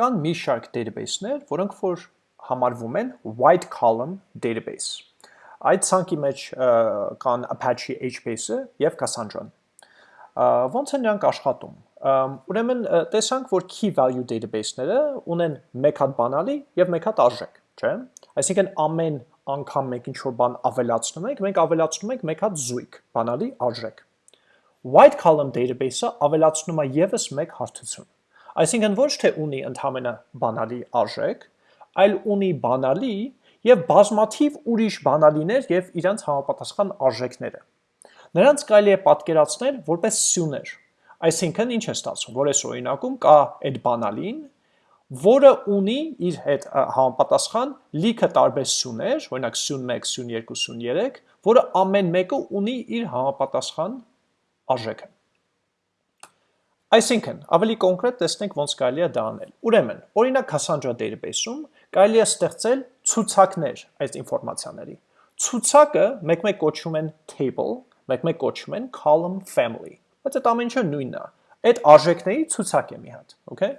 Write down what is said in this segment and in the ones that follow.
Կան մի շարք database-ներ, որոնք որ համարվում են white column database։ Այդ ցանկի մեջ կան Apache HBase-ը եւ Cassandra-ն։ Ոնց են նրանք աշխատում։ Ուրեմն տեսանք, որ key value database-ները ունեն մեկ հատ բանալի եւ մեկ հատ արժեք, չէ՞։ Այսինքն ամեն անգամ մենք ինչ-որ բան ավելացնում ենք, մենք ավելացնում ենք մեկ հատ զույգ, բանալի արժեք։ White column database-ը ավելացնում է եւս մեկ հարթություն։ Այսինքն ոչ թե ունի ընդհանրապես բանալի արժեք, այլ ունի բանալի եւ բազմաթիվ ուրիշ բանալիներ եւ իրանց համապատասխան արժեքները։ Նրանց կարելի է պատկերացնել որպես սյուներ։ Այսինքն ինչ է ստացվում, որ այս օրինակում կա այդ բանալին, որը ունի իր հետ համապատասխան լիքը տարբեր սյուներ, օրինակ սյուն 1, սյուն 2, սյուն 3, որը ամեն մեկը ունի իր համապատասխան արժեքը։ Այսինքն, ավելի կոնկրետ տեսնենք ոնց կարելի է դա անել։ Ուրեմն, օրինակ Cassandra database-ում կարելի է ստեղծել ցուցակներ այս ինֆորմացիաների։ Ցուցակը մեկ-մեկ կոչվում են table, մեկ-մեկ կոչվում են column family։ Բայց այդ ամեն ինչը նույնն է։ Այդ արժեքների ցուցակ է մի հատ, okay։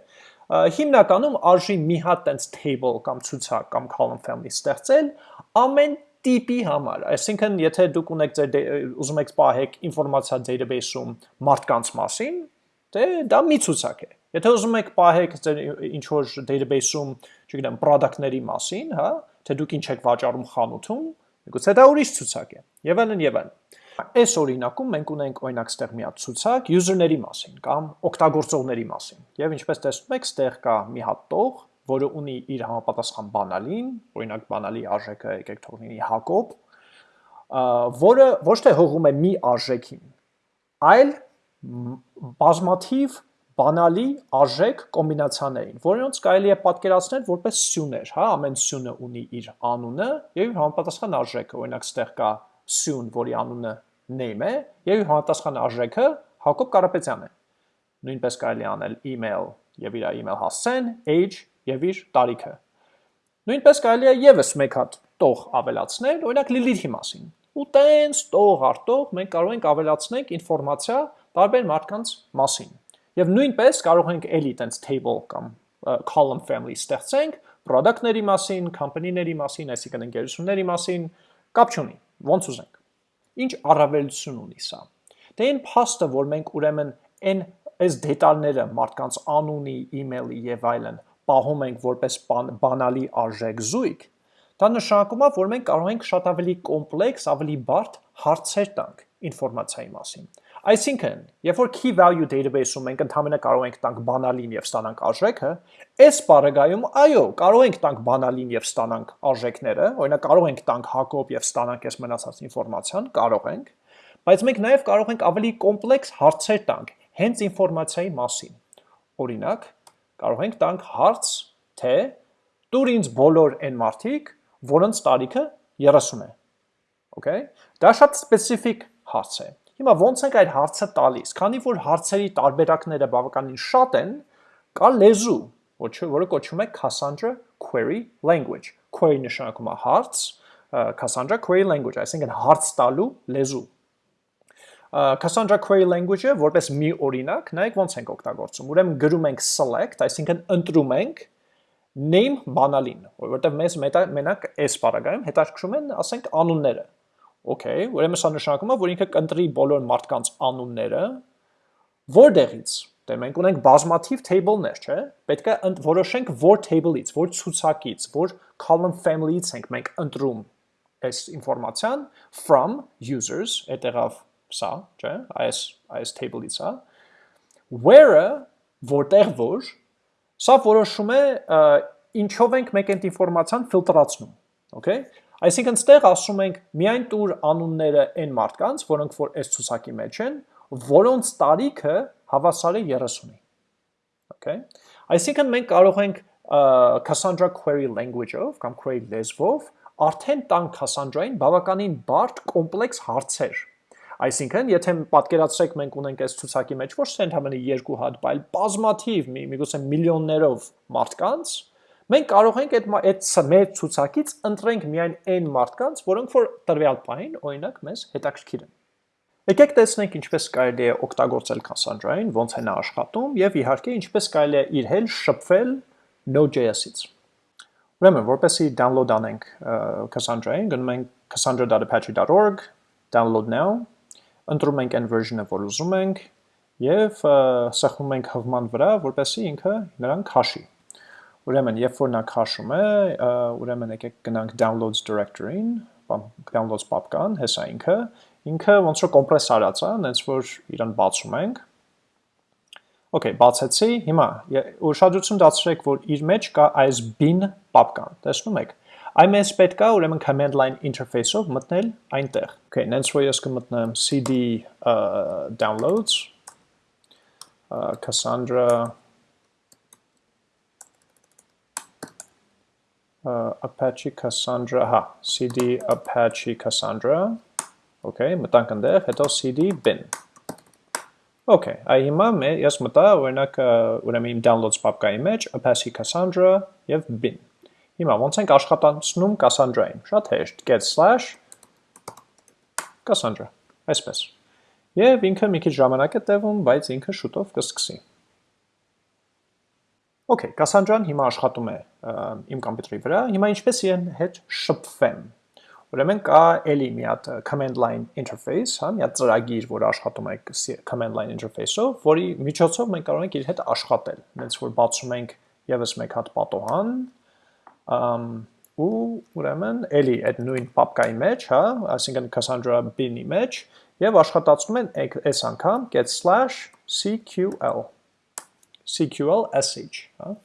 Հիմնականում արժի մի հատ տենց table կամ ցուցակ կամ column family ստեղծել ամեն տիպի համար, այսինքն եթե դուք ունեք ձեր ուզում եք պահեք ինֆորմացիա database-ում մարդկանց մասին, դե դա մի ցուցակ է։ Եթե ուզում եք պահեք ձեր ինչ որ database-ում, չգիտեմ, product-ների մասին, հա, թե դուք ինչ եք վաճառում խանութում, միգուցե դա ուրիշ ցուցակ է։ Եվ այլն եւ այլն։ Այս օրինակում մենք ունենք օրինակ ստեղ մի հատ ցուցակ user-ների մասին կամ օգտագործողների մասին։ Եվ ինչպես տեսնում եք, ստեղ կա մի հատ տող, որը ունի իր համապատասխան բանալին, օրինակ բանալի արժեքը եկեք թողնի Հակոբ, որը ոչ թե հողում է մի արժեքին, այլ բազմաթիվ բանալի արժեք կոմբինացիաներին, որոնց կարելի է պատկերացնել որպես սյուներ, հա, ամեն սյունը ունի իր անունը եւ իր համապատասխան արժեքը, օրինակ ստեղ կա սյուն, որի անունը name է, եւ իր համապատասխան արժեքը Հակոբ Կարապետյանն է։ Նույնպես կարելի անել email եւ իր email հասցեն, age եւ իր տարիքը։ Նույնպես կարելի է եւս մեկ հատ տող ավելացնել, օրինակ Lilith-ի մասին։ Ու տենց տող արտող մենք կարող ենք ավելացնել ինֆորմացիա տարբեր մարդկանց մասին։ Եվ նույնպես կարող ենք էլի տենց table կամ column family ստեղծենք product-ների մասին, company-ների մասին, այսինքն ընկերությունների մասին, կապ չունի ոնց ուզենք։ Ինչ առավելություն ունի սա։ Դե այն փաստը, որ մենք ուրեմն այն այս դետալները մարդկանց անունի, email-ի եւ այլն պահում ենք որպես բան, բանալի արժեք զույգ, դա նշանակում է, որ մենք կարող ենք շատ ավելի կոմպլեքս, ավելի բարդ հարցեր տանք ինֆորմացիայի մասին։ Այսինքն, երբ որ key value database-ում մենք ընդհանրապես կարող ենք տանք բանալին եւ ստանանք արժեքը, այս բaragայում այո, կարող ենք տանք բանալին եւ ստանանք արժեքները, օրինակ կարող ենք տանք Հակոբ եւ ստանանք այս մնացած ինֆորմացիան, կարող ենք, բայց մենք նաեւ կարող ենք ավելի կոմպլեքս հարցեր տանք հենց ինֆորմացիայի մասին։ Օրինակ, կարող ենք տանք հարց, թե դուր ինձ բոլոր այն մարդիկ, որոնց տարիքը 30 է։ Okay? Դա շատ սպეციფიկ հարց է։ Հիմա ո՞նց ենք այդ հարցը տալիս։ Քանի որ հարցերի տարբերակները բավականին շատ են, կա լեզու, որը կոչվում է Cassandra Query Language։ Query նշանակում է հարց, Cassandra Query Language, այսինքն հարց տալու լեզու։ Cassandra Query Language-ը որպես մի օրինակ, նայեք ոնց ենք օգտագործում։ Ուրեմն գրում ենք select, այսինքն ընտրում ենք name բանալին, որովհետև մեզ մենակ այս բaragայում հետաքրքրում են, ասենք, անունները։ Okay, ուրեմն սա նշանակում է, որ ինքը կընտրի բոլոր մարդկանց անունները, որտեղից։ Դե մենք ունենք բազմաթիվ table-ներ, չէ՞։ Պետք է որոշենք որ table-ից, որ ցուցակից, որ column family-ից ենք մենք ընտրում այս ինֆորմացիան from users, այդեղավ սա, չէ՞, այս այս table-ից է։ Where-ը որտեղ որ, սա որոշում է ինչով ենք մենք այդ ինֆորմացիան ֆիլտրացնում, okay։ Այսինքն ստեղ ասում ենք միայն տուր անունները այն մարդկանց, որոնք որ այս ցուցակի մեջ են, որոնց տարիքը հավասար է 30-ի։ Okay։ Այսինքն մենք կարող ենք Cassandra query language-ով կամ query լեզվով արդեն տանք Cassandra-ին բավականին բարդ կոմպլեքս հարցեր։ Այսինքն, եթե պատկերացրեք մենք ունենք այս ցուցակի մեջ ոչ թե ընդհանրապես երկու հատ, այլ բազմաթիվ, միգուցե միլիոններով մարդկանց, Մենք կարող ենք այդ այդ մեր ցուցակից ընտրենք միայն այն մարդկանց, որոնք որ տրվյալ պահին օրինակ մեզ հետաքրքիր են։ Եկեք տեսնենք ինչպես կարելի է օգտագործել Cassandra-ին, ոնց է նա աշխատում եւ իհարկե ինչպես կարելի է իր հետ շփվել Node.js-ից։ Ուրեմն, որպեսի download անենք Cassandra-ին, գնում ենք cassandra.apache.org, download now, ընտրում ենք այն version-ը, որ ուզում ենք, եւ սեղմում ենք հղման վրա, որպեսի ինքը նրան քաշի։ Ուրեմն, երբ որ նա քաշում է, ուրեմն եկեք գնանք downloads directory-ին, downloads պապկան, հեսա ինքը, ինքը ոնց որ կոմպրես արած է, այնց որ իրան բացում ենք, Okay, բացեցի, հիմա ուշադրություն դարձրեք, որ իր մեջ կա այս bin պապկան, տեսնում եք։ Այս պետք է ուրեմն command line interface-ով մտնել այնտեղ։ Okay, նենց որ ես կմտնեմ cd uh, downloads uh, Cassandra Apache Cassandra, հա, cd Apache Cassandra, okay, մտանք ընդեղ, հետո cd bin Okay, այ հիմա ես մտա օրինակ ուրեմն իմ downloads պապկայի մեջ Apache Cassandra եւ bin։ Հիմա ոնց ենք աշխատացնում Cassandra-ին։ Շատ հեշտ, get slash Cassandra, այսպես։ Եվ ինքը մի քիչ ժամանակ է տևում, բայց ինքը շուտով կսկսի։ Okay, Cassandra-ն հիմա աշխատում է իմ կոմպյուտերի վրա։ Հիմա ինչպես իրեն հետ շփվեմ։ Ուրեմն կա էլի մի հատ command line interface, հա, մի հատ ծրագիր, որ աշխատում է command line interface-ով, որի միջոցով մենք կարող ենք իր հետ աշխատել։ Հենց որ բացում ենք եւս մեկ հատ պատոհան, ըմ ու ուրեմն էլի այդ նույն պապկայի մեջ, հա, այսինքն Cassandra bin-ի մեջ եւ աշխատացնում են այս անգամ get/cql cql sh, հա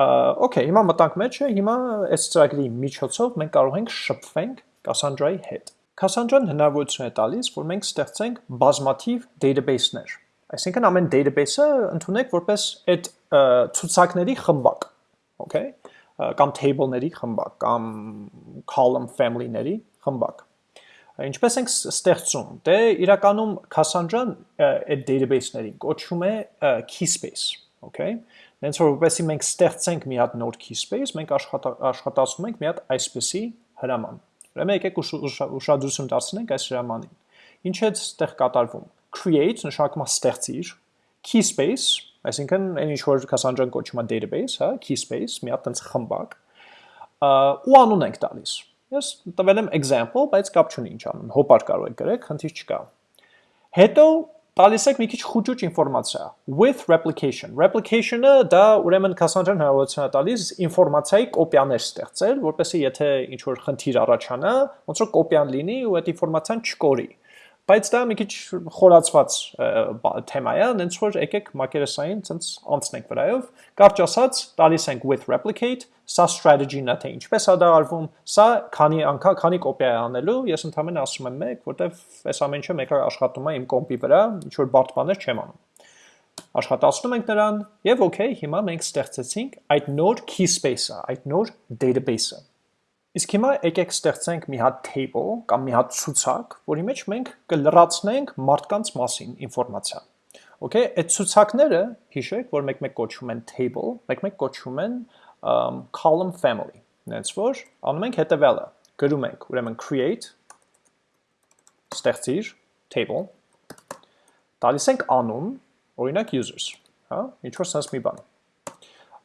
Okay, հիմա մտանք մեջը, հիմա այս ծրագրի միջոցով մենք կարող ենք շփվենք Cassandra-ի հետ։ Cassandra-ն հնարավորություն է տալիս, որ մենք ստեղծենք բազմաթիվ database-ներ։ Այսինքն ամեն database-ը ընդունեք որպես այդ ցուցակների խմբակ, okay? կամ table-ների խմբակ, կամ column family-ների խմբակ։ Ինչպես ենք ստեղծում։ Դե իրականում Cassandra-ն այդ database-ներին կոչվում է keyspace, okay? Հենց որ որպեսզի մենք ստեղծենք մի հատ նոր keyspace, մենք աշխատացնում ենք մի հատ այսպեսի հրաման։ Ուրեմն եկեք ուշադրություն դարձնենք այս հրամանին։ Ինչ է այդտեղ կատարվում։ Create նշանակում է ստեղծիր, keyspace, այսինքն այն ինչ որ Cassandra-ն կոչում է database, հա, keyspace, մի հատ տենց խմբակ, ու անուն ենք տալիս։ Ես տվել եմ example, բայց կապ չունի ինչ անուն, հոպար կարող եք գրեք, խնդիր չկա։ Հետո տալիս եք մի քիչ խուճուճ ինֆորմացիա. With replication. Replication-ը դա ուրեմն Cassandra-ն հնարավորություն է տալիս ինֆորմացիայի կոպիաներ ստեղծել որպեսզի եթե ինչ որ խնդիր առաջանա ոնց որ կոպիան լինի ու այդ ինֆորմացիան չկորի Բայց դա մի քիչ խորացված թեմա է, այնց որ եկեք մակերեսային ցենց անցնենք վրայով։ Կարճ ասած, տալիս ենք with replicate, սա strategy-ն է թե ինչպես է դա արվում, սա քանի անգամ քանի կոպիա է անելու, ես ընդհանրապես ասում եմ 1, որտեվ այս ամեն ինչը մեկը աշխատում է իմ կոմպի վրա, ինչ որ բարդ բաներ չեմ անում աշխատացնում ենք նրան եւ okay, հիմա մենք ստեղծեցինք այդ նոր key space-ը, այդ նոր database-ը։ Իսկ հիմա եկեք ստեղծենք մի հատ table կամ մի հատ ցուցակ, որի մեջ մենք կլրացնենք մարդկանց մասին ինֆորմացիա։ Okay, այդ ցուցակները հիշեք, որ մեկ-մեկ կոչվում են table, մեկ-մեկ կոչվում են um, column family։ Նենց որ անում ենք հետևյալը։ Գրում ենք, ուրեմն create ստեղծիր table տալիս ենք անուն, օրինակ users, հա, ինչ որ sense մի բան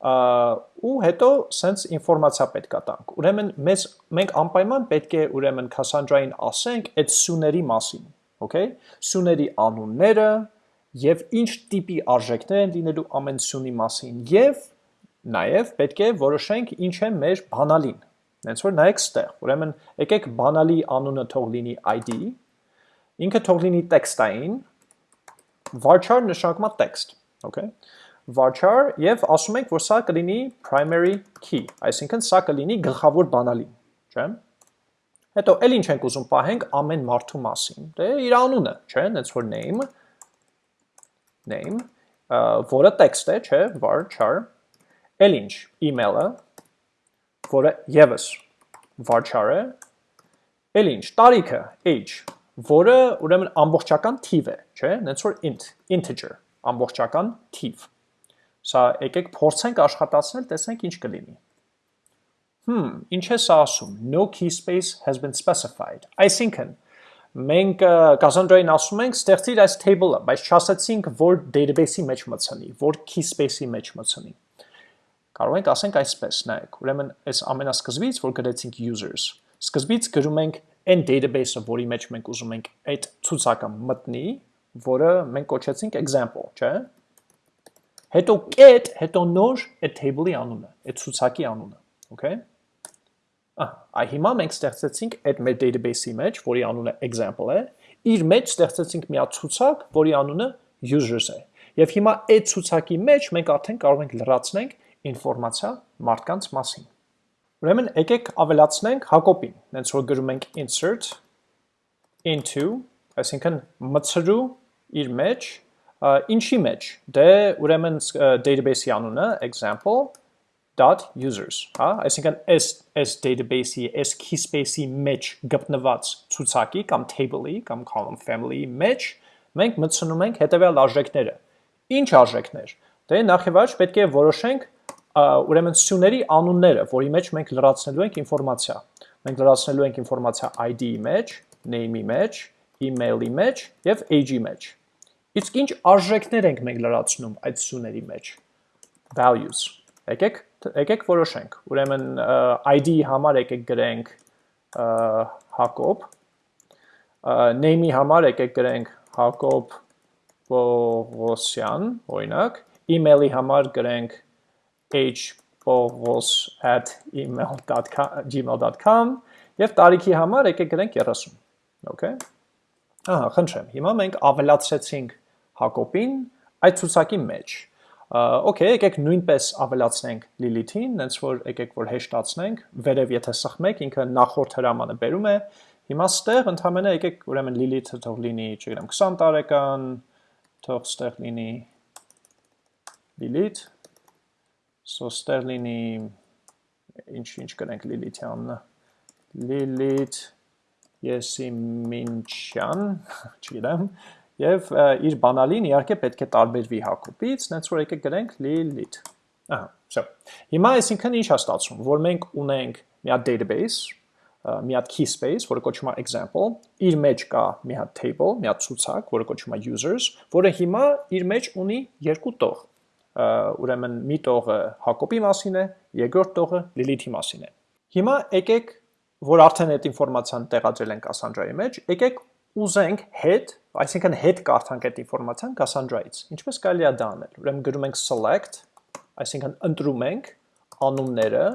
ու հետո սենց ինֆորմացիա պետք է տանք։ Ուրեմն մեզ մենք անպայման պետք է ուրեմն Cassandra-ին ասենք այդ սյուների մասին, okay? Սյուների անունները եւ ինչ տիպի արժեքներ են լինելու ամեն սյունի մասին եւ նաեւ պետք է որոշենք ինչ է մեր բանալին։ Հենց որ նայեք ստեղ։ Ուրեմն եկեք բանալի անունը թող լինի ID, ինքը թող լինի տեքստային, նշանակում է text, okay? Varchar եւ ասում ենք, որ սա կլինի primary key, այսինքն սա կլինի գլխավոր բանալին, չէ՞։ Հետո էլ ինչ ենք ուզում պահենք ամեն մարդու մասին։ Դե իր անունը, չէ՞, այնց որ name name, որը text է, չէ, varchar։ Էլ ինչ, email-ը, որը եւս varchar է։ Էլ ինչ, տարիքը, age, որը ուրեմն ամբողջական թիվ է, չէ, այնց որ int, integer, ամբողջական թիվ Սա եկեք փորձենք աշխատացնել, տեսնենք ինչ կլինի։ Հմ, ինչ է սա ասում։ No key space has been specified։ Այսինքն, մենք Cassandra-ին ասում ենք ստեղծիր այս table-ը, բայց չասացինք, որ database-ի մեջ մտցնի, որ key space-ի մեջ մտցնի։ Կարող ենք ասենք այսպես, նայեք, ուրեմն այս ամենասկզբից, որ գրեցինք users, սկզբից գրում ենք այն database-ը, որի մեջ մենք ուզում ենք այդ ցուցակը մտնի, որը մենք կոչեցինք example, չէ՞։ Հետո get, հետո նոր այդ table-ի անունը, այդ ցուցակի անունը, okay։ Ահա, այ հիմա մենք ստեղծեցինք այդ մեր database-ի մեջ, որի անունը example է, իր մեջ ստեղծեցինք մի հատ ցուցակ, որի անունը users է։ Եվ հիմա այդ ցուցակի մեջ մենք արդեն կարող ենք լրացնենք ինֆորմացիա մարդկանց մասին։ Ուրեմն եկեք ավելացնենք Հակոբին, հենց որ գրում ենք insert into, այսինքն մցրու իր մեջ, ինչի մեջ։ Դե ուրեմն database-ի անունը example.users, հա, այսինքն այս այս database-ի, այս key space-ի մեջ գտնված ցուցակի կամ table-ի կամ column family-ի մեջ մենք մտցնում ենք հետևյալ արժեքները։ Ինչ արժեքներ։ Դե նախ եւ առաջ պետք է որոշենք ուրեմն սյուների անունները, որի մեջ մենք լրացնելու ենք ինֆորմացիա։ Մենք լրացնելու ենք ինֆորմացիա ID-ի մեջ, name-ի մեջ, email-ի մեջ եւ age-ի մեջ։ Իսկ ինչ արժեքներ ենք մենք լրացնում այդ սյուների մեջ։ Values։ Եկեք եկեք որոշենք։ Ուրեմն ID-ի համար եկեք գրենք Հակոբ, name-ի համար եկեք գրենք Հակոբ Պողոսյան, օրինակ, email-ի համար գրենք hpogos@gmail.com եւ տարիքի համար եկեք գրենք 30։ Okay։ Ահա, խնդրեմ։ Հիմա մենք ավելացրեցինք Հակոբին այդ ցուցակի մեջ։ Okay, եկեք նույնպես ավելացնենք Lilith-ին, հենց որ եկեք որ հեշտացնենք, վերև եթե սխմեք, ինքը նախորդ հրամանը բերում է։ Հիմա ստեղ ընդհանրապես եկեք ուրեմն Lilith-ը թող լինի, չգիտեմ, 20 տարեկան, թող ստեղ լինի Lilith So ստեղ լինի ինչ ինչ կրենք Լիլիթյանն Լիլիթ Եսիմինչյան, չգիտեմ, եւ իր բանալին իհարկե պետք է տարբերվի Հակոբից, նենց որ եկեք գրենք Lilith։ Ահա, so։ Հիմա այսինքն ինչ է ստացվում, որ մենք ունենք մի հատ database, մի հատ key space, որը կոչվում է example, իր մեջ կա մի հատ table, մի հատ ցուցակ, որը կոչվում է users, որը հիմա իր մեջ ունի երկու տող ուրեմն մի տողը Հակոբի մասին է, երկրորդ տողը Լիլիթի մասին է։ Հիմա եկեք, որ արդեն այդ ինֆորմացիան տեղադրել ենք Cassandra-ի մեջ, եկեք ուզենք հետ, այսինքն հետ կարդանք այդ ինֆորմացիան Cassandra-ից։ Ինչպես կարելի է դա անել։ Ուրեմն գրում ենք select, այսինքն ընտրում ենք անունները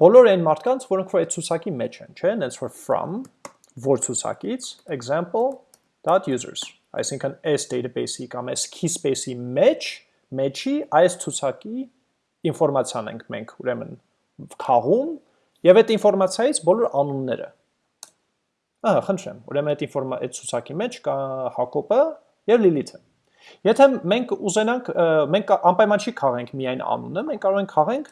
բոլոր այն մարդկանց, որոնք որ այդ ցուցակի մեջ են, չէ՞, հենց որ from որ ցուցակից example.users, այսինքն այս database-ի կամ այս key space-ի մեջ մեջի այս ցուցակի ինֆորմացիան ենք մենք ուրեմն քաղում եւ այդ ինֆորմացիայից բոլոր անունները ահա խնդրեմ ուրեմն այդ ինֆորմա այդ ցուցակի մեջ կա Հակոբը եւ Լիլիթը եթե մենք ուզենանք մենք անպայման չի քաղենք միայն անունը մենք կարող ենք քաղենք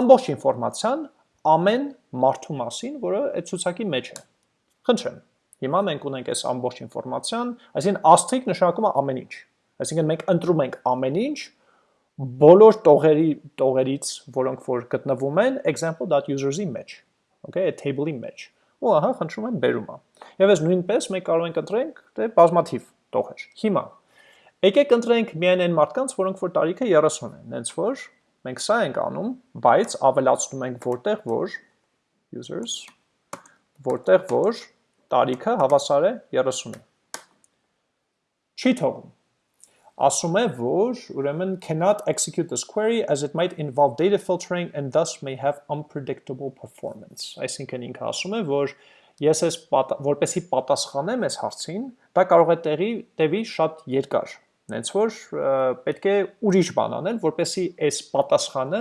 ամբողջ ինֆորմացիան ամեն մարդու մասին որը այդ ցուցակի մեջ է խնդրեմ հիմա մենք ունենք այս ամբողջ ինֆորմացիան այսինքն asterisk նշանակում է ամեն ինչ այսինքն մենք ընտրում ենք ամեն ինչ բոլոր տողերի տողերից, որոնք որ գտնվում են example.users-ի մեջ, okay, table-ի մեջ։ Ու ահա խնդրում եմ բերումա։ Եվ այս նույնպես մենք կարող ենք ընտրենք դե բազմաթիվ տողեր։ Հիմա եկեք ընտրենք միայն այն մարդկանց, որոնք որ տարիքը 30 են, հենց որ մենք սա ենք անում, բայց ավելացնում ենք որտեղ որ users որտեղ որ տարիքը հավասար է 30-ի։ Չի թողում ասում է, որ ուրեմն cannot execute this query as it might involve data filtering and thus may have unpredictable performance։ Այսինքն ինքը ասում է, որ ես ես որպեսի պատասխանեմ այս հարցին, դա կարող է տեղի տևի շատ երկար։ Նենց որ պետք է ուրիշ բան անել, որպեսի այս պատասխանը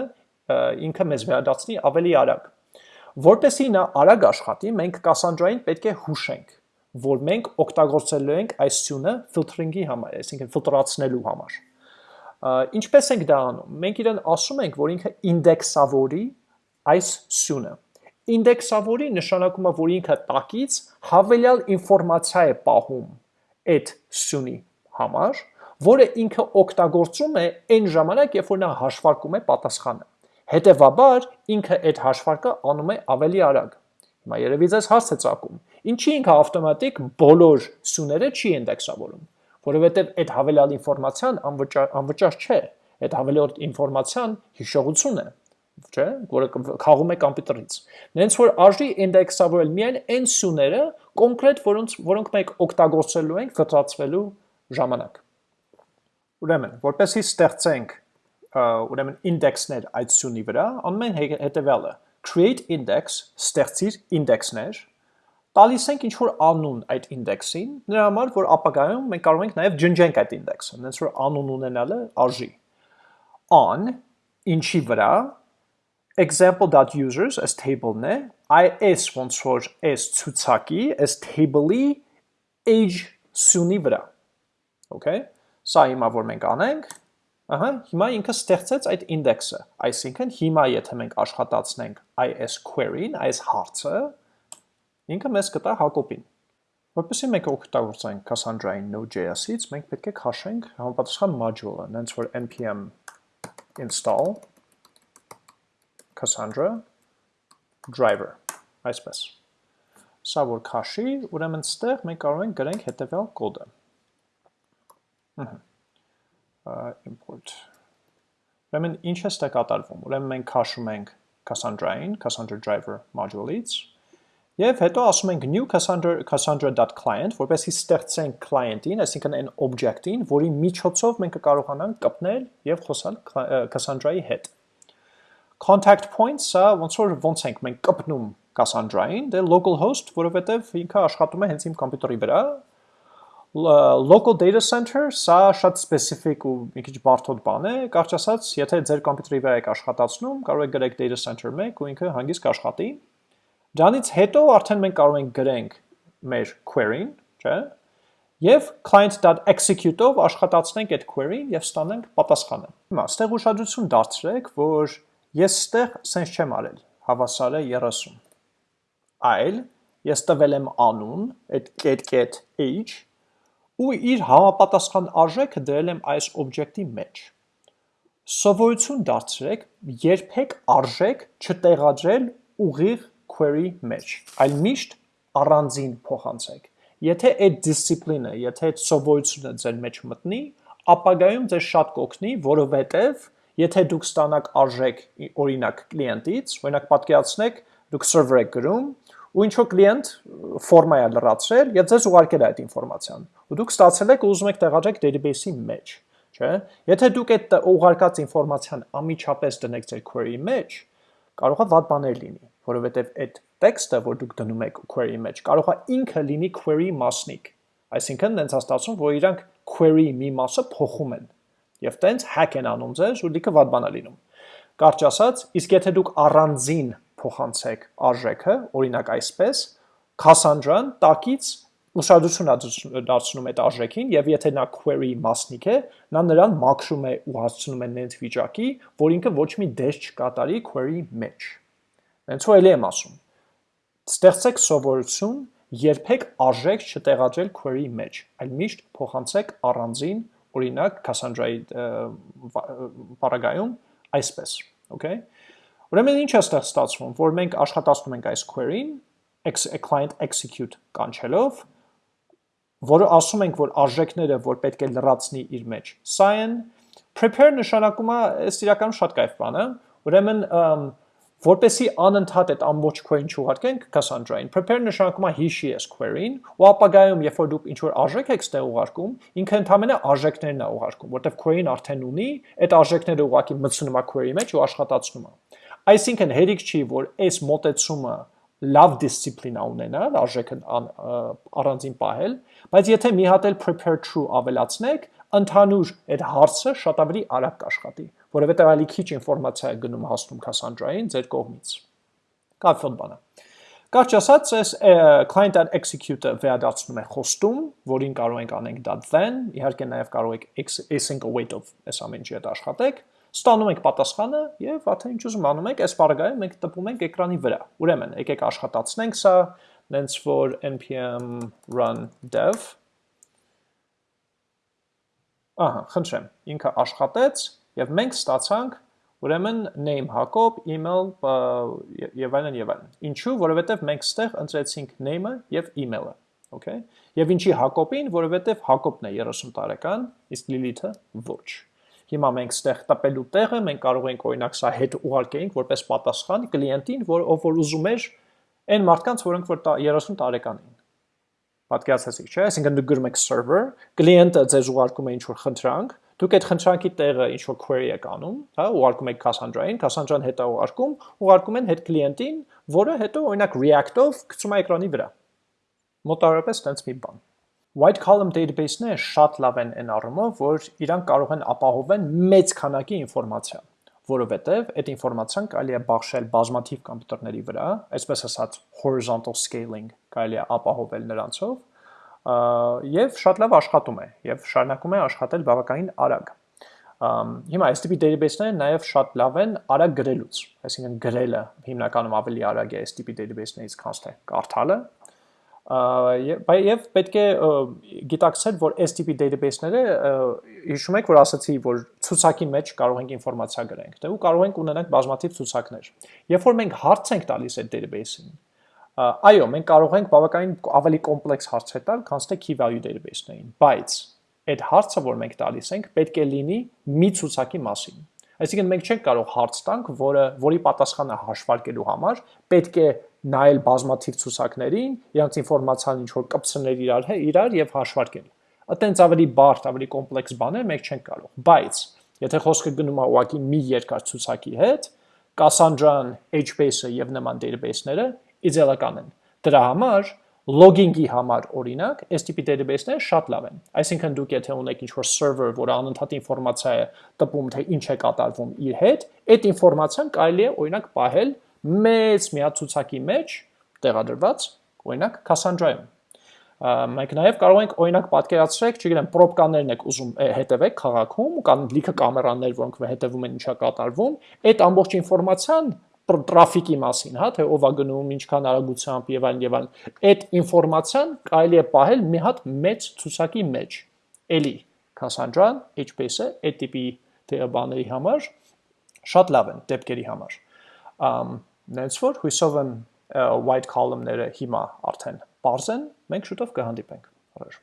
ինքը մեզ վերադարձնի ավելի արագ։ Որպեսի նա արագ աշխատի, մենք Cassandra-ին պետք է հուշենք որ մենք օգտագործելու ենք այս սյունը ֆիլտրինգի համար, այսինքն ֆիլտրացնելու համար։ Ինչպես ենք դա անում։ Մենք իրեն ասում ենք, որ ինքը ինդեքսավորի այս սյունը։ Ինդեքսավորի նշանակում է, որ ինքը տակից հավելյալ ինֆորմացիա է պահում այդ սյունի համար, որը ինքը օգտագործում է այն ժամանակ, երբ որ նա հաշվարկում է պատասխանը։ Հետևաբար ինքը այդ հաշվարկը անում է ավելի արագ։ Հիմա երևի ձեզ հարց է ծագում. Ինչի ինքը ավտոմատիկ բոլոր սյուները չի ինդեքսավորում, որովհետև այդ հավելյալ ինֆորմացիան անվճար, չէ, այդ հավելյալ ինֆորմացիան հիշողություն է, չէ, որը խաղում է կոմպյուտերից։ Նենց որ արժի ինդեքսավորել միայն այն սյուները կոնկրետ, որոնց որոնք մենք օգտագործելու ենք ֆլտրացվելու ժամանակ։ Ուրեմն, որպեսզի ստեղծենք ուրեմն ինդեքսներ այդ սյունի վրա, անում են հետևյալը. create index, ստեղծիր ինդեքսներ, տալիս ենք ինչ որ անուն այդ ինդեքսին, նրա համար որ ապագայում մենք կարող ենք նաև ջնջենք այդ ինդեքսը, հենց որ անուն ունենալը արժի։ on ինչի վրա example.users as table-ն է, այս ոնց որ այս ցուցակի, այս table-ի age սյունի վրա։ Okay։ Սա հիմա որ մենք անենք, ահա, հիմա ինքը ստեղծեց այդ ինդեքսը, այսինքն հիմա եթե մենք աշխատացնենք այս query-ն, այս հարցը, ինքը մեզ կտա Հակոբին։ Որպեսզի մենք օգտագործենք Cassandra-ին Node.js-ից, մենք պետք է քաշենք համապատասխան module-ը, նենց որ npm install Cassandra. Driver, այսպես։ Սա որ քաշի, ուրեմն ստեղ մենք կարող ենք գրենք հետևյալ կոդը։ import. Ուրեմն ինչ է ստե կատարվում։ Ուրեմն մենք քաշում ենք Cassandra-ին, Cassandra driver module-ից, Եվ հետո ասում ենք new cassandra cassandra.client, որպեսզի ստեղծենք client-ին, այսինքն այն object-ին, որի միջոցով մենք կկարողանանք կպնել եւ խոսալ Cassandra-ի հետ։ Contact point, սա ոնց որ ոնց ենք մենք կպնում Cassandra-ին, դե localhost, որովհետեւ ինքը աշխատում է հենց իմ կոմպյուտերի վրա, local data center, սա շատ specific ու մի քիչ բարդ բան է, կարճ ասած, եթե ձեր կոմպյուտերի վրա եք աշխատացնում, կարող եք գրեք data center 1 ու ինքը հանգիստ կաշխատի։ Դրանից հետո արդեն մենք կարող ենք գրենք մեր query-ին, չէ՞, եւ client.execute-ով աշխատացնենք այդ query-ին եւ ստանանք պատասխանը։ Հիմա ստեղ ուշադրություն դարձրեք, որ ես ստեղ sense չեմ արել, հավասար է 30։ Այլ ես տվել եմ անուն, այդ get age ու իր համապատասխան արժեքը դրել եմ այս օբյեկտի մեջ։ Սովորություն դարձրեք երբեք արժեք չտեղադրել ուղիղ query մեջ, այլ միշտ առանձին փոխանցեք։ Եթե այդ դիսցիպլինը, եթե այդ սովորությունը ձեր մեջ մտնի, ապագայում ձեզ շատ կօգնի, որովհետև եթե դուք ստանաք արժեք օրինակ կլիենտից, օրինակ պատկերացնեք, դուք server եք գրում, ու ինչ որ կլիենտ ֆորմա է լրացրել եւ ձեզ ուղարկել այդ ինֆորմացիան։ Ու դուք ստացել եք ու ուզում եք տեղադրեք database-ի մեջ, չէ՞։ Եթե դուք այդ ուղարկած ինֆորմացիան ամիջապես դնեք ձեր query-ի մեջ, կարող է վատ բաներ լինի, որովհետեւ այդ տեքստը, որ դուք դնում եք query-ի մեջ, կարող է ինքը լինի query մասնիկ։ Այսինքն, դենց հաստատում, որ իրանք query մի մասը փոխում են։ Եվ տենց hack են անում ձեզ, ու դիքը վատ բան է լինում։ Կարճ ասած, իսկ եթե դուք առանձին փոխանցեք արժեքը, օրինակ այսպես, Cassandra-ն տակից ուշադրություն դարձնում այդ արժեքին եւ եթե նա query մասնիկ է, նա նրան մաքրում է ու հասցնում է նենց վիճակի, որ ինքը ոչ մի դես չկատարի query մեջ։ Հենց ու էլի եմ ասում։ Ստեղծեք սովորություն երբեք արժեք չտեղադրել query մեջ, այլ միշտ փոխանցեք առանձին, օրինակ Cassandra-ի բaragայում այսպես, okay? Ուրեմն ինչ է ստեղ ստացվում, որ մենք աշխատացնում ենք այս query-ին, client execute կանչելով, որը ասում ենք, որ արժեքները, որ պետք է լրացնի իր մեջ, սա են, prepare նշանակում է, այս իրականում շատ կայֆ բան է, ուրեմն որպեսի անընդհատ այդ ամբողջ query-ին չուղարկենք Cassandra-ին, prepare նշանակում է հիշի այս query-ին, ու ապագայում, երբ որ դուք ինչ-որ արժեք եք ստեղ ուղարկում, ինքը ընդհանրապես արժեքներն է ուղարկում, որտեղ query-ն արդեն ունի, այդ արժեքները ուղակի մտցնում է query-ի մեջ ու աշխատացնում է։ Այսինքն հերիք չի, որ այս մոտեցումը լավ դիսցիպլինա ունենալ, արժեքը առանձին պահել, բայց եթե մի հատ էլ prepare true ավելացնեք, ընդհանուր այդ հարցը շատ ավելի արագ կաշխատի, որովհետև ալի քիչ ինֆորմացիա է գնում հասնում Cassandra-ին ձեր կողմից։ Կապվոտ բանը։ Կարճ ասած, այս client execute-ը վերադարձնում է խոստում, որին կարող ենք անենք .then, իհարկե նաև կարող եք async await-ով այս ամեն ինչի հետ աշխատեք, Ստանում ենք պատասխանը եւ արդեն ինչ ուզում անում ենք, այս բaragայում մենք տպում ենք էկրանի վրա։ Ուրեմն, եկեք աշխատացնենք սա, նենց որ npm run dev Ահա, խնդրեմ, ինքը աշխատեց եւ մենք ստացանք ուրեմն name Հակոբ, email եւ այլն եւ այլն։ Ինչու՞, որովհետեւ մենք ստեղ ընտրեցինք name-ը եւ email-ը, okay? Եվ ինչի Հակոբին, որովհետեւ Հակոբն է 30 տարեկան, իսկ Լիլիթը ոչ։ Հիմա մենք ստեղ տպելու տեղը մենք կարող ենք օրինակ սա հետ ուղարկեինք որպես պատասխան կլիենտին, որ ով որ ուզում էր այն մարդկանց, որոնք որ 30 տարեկան էին։ Պատկերացեցիք, չէ՞, այսինքն դուք գրում եք server, կլիենտը ձեզ ուղարկում է ինչ-որ խնդրանք, դուք այդ խնդրանքի տեղը ինչ-որ query եք անում, հա, ուղարկում եք Cassandra-ին, Cassandra-ն հետո ուղարկում, ուղարկում են հետ կլիենտին, որը հետո օրինակ React-ով գցում է էկրանի վրա։ Մոտավորապես տենց մի բան։ White column database-ները շատ լավ են այն առումով, որ իրանք կարող են ապահովեն մեծ քանակի ինֆորմացիա, որովհետև այդ ինֆորմացիան կարելի է բաշխել բազմաթիվ կոմպյուտերների վրա, այսպես ասած horizontal scaling կարելի է ապահովել նրանցով, եւ շատ լավ աշխատում է եւ շարունակում է աշխատել բավականին արագ։ Հիմա տիպի database-ները նաև շատ լավ են արագ գրելուց, այսինքն գրելը հիմնականում ավելի արագ է տիպի database-ներից, քան թե կարդալը, եւ պետք է գիտակցել, որ տիպի database-ները հիշում եք, որ ասացի, որ ցուցակի մեջ կարող ենք ինֆորմացիա գրենք, դե ու կարող ենք ունենանք բազմաթիվ ցուցակներ։ Երբ որ մենք հարց ենք տալիս այդ database-ին, այո, մենք կարող ենք բավականին ավելի կոմպլեքս հարցեր տալ, քան թե key value database-ներին, բայց այդ հարցը, որ մենք տալիս ենք, պետք է լինի մի ցուցակի մասին։ Այսինքն մենք չենք կարող հարց տանք, որը որի պատասխանը հաշվարկելու համար պետք է նայել բազմաթիվ ցուցակներին, իրանց ինֆորմացիան ինչ որ կպցնել իրար, իրար եւ հաշվարկել։ Այտենց ավելի բարդ, ավելի կոմպլեքս բաներ մենք չենք կարող։ Բայց եթե խոսքը գնում է ուղղակի մի երկար ցուցակի հետ, Cassandra-ն, HBase-ը եւ նման database-ները իդեալական են։ Դրա համար logging-ի համար օրինակ, այս տիպի database-ները շատ լավ են։ Այսինքն դուք եթե ունեք ինչ-որ server, որը անընդհատ ինֆորմացիա է տպում, թե ինչ է կատարվում իր հետ, այդ ինֆորմացիան կարելի է օրինակ պահել մեծ միացուցակի մեջ տեղադրված, օրինակ Cassandra-ում։ Մենք նաև կարող ենք օրինակ պատկերացրեք, չգիտեմ, պրոբկաներն եք ուզում հետևեք քաղաքում, կան լիքը կամերաներ, որոնք հետևում են ինչա կատարվում, այդ ամբողջ ինֆորմացիան տրաֆիկի մասին, հա, թե ով է գնում, ինչքան արագությամբ եւ այլն եւ այլն։ Այդ ինֆորմացիան կարելի է պահել մի հատ մեծ ցուցակի մեջ։ Էլի Cassandra-ն, HBase-ը այդ տիպի բաների համար շատ լավ են դեպքերի համար։ Ամ Նենց որ հույսով եմ white column-ները հիմա արդեն բարձ են, մենք շուտով կհանդիպենք։ Առաջ